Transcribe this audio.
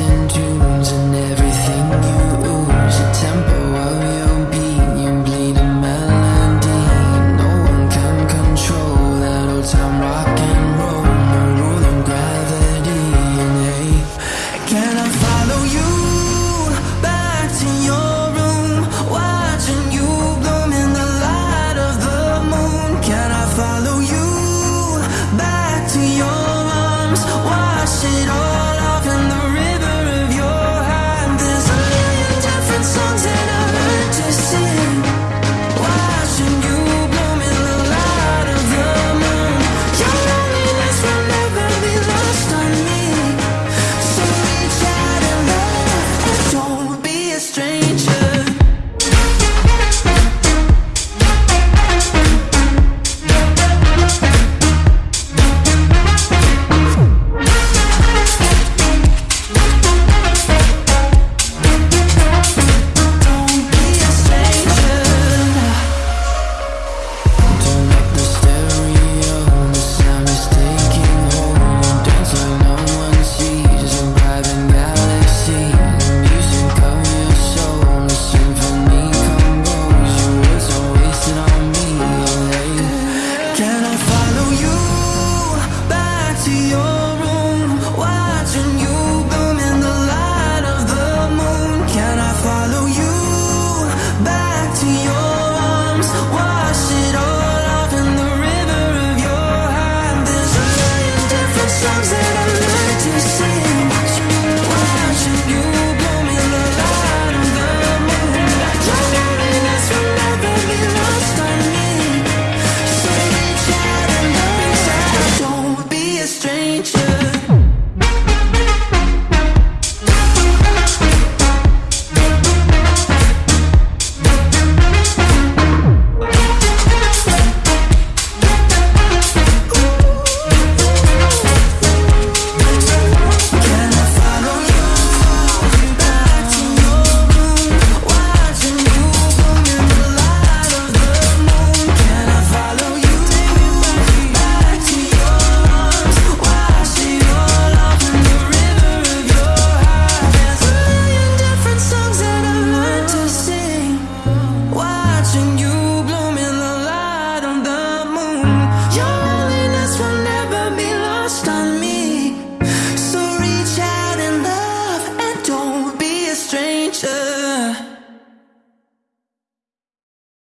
into That's what